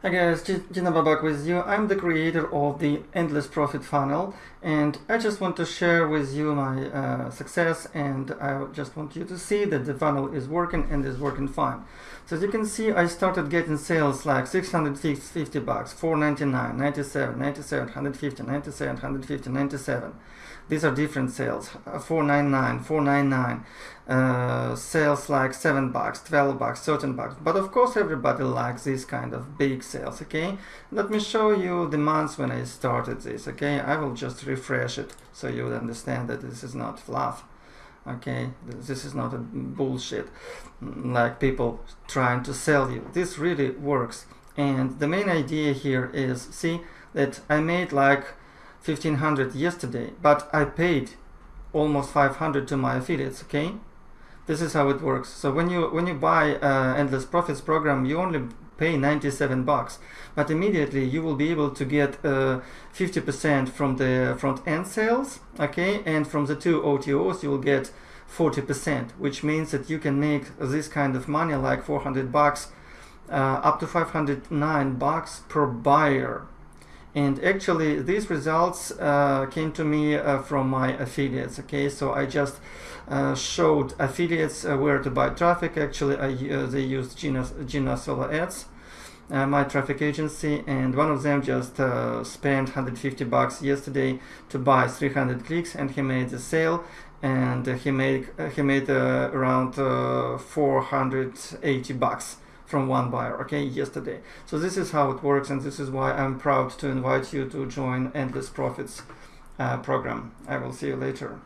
Hi guys, Gina Babak with you. I'm the creator of the Endless Profit Funnel and I just want to share with you my uh, success and I just want you to see that the funnel is working and is working fine. So as you can see, I started getting sales like 650 bucks, 499, 97, 97, 150, 97, 150, 97. These are different sales, uh, 499, 499, uh, sales like 7 bucks, 12 bucks, 13 bucks. But of course everybody likes this kind of big sales, okay? Let me show you the months when I started this, okay? I will just refresh it so you understand that this is not fluff okay this is not a bullshit like people trying to sell you this really works and the main idea here is see that I made like 1500 yesterday but I paid almost 500 to my affiliates okay this is how it works. So when you when you buy uh, endless profits program you only pay 97 bucks but immediately you will be able to get 50% uh, from the front end sales okay? And from the two OTOs you will get 40% which means that you can make this kind of money like 400 bucks uh, up to 509 bucks per buyer and actually these results uh, came to me uh, from my affiliates okay? So I just uh, showed affiliates uh, where to buy traffic. Actually I, uh, they used Gina, Gina Solo Ads uh, my traffic agency and one of them just spent 150 bucks yesterday to buy 300 clicks and he made a sale and he made he made around 480 bucks from one buyer okay yesterday. So this is how it works and this is why I'm proud to invite you to join endless profits uh, program. I will see you later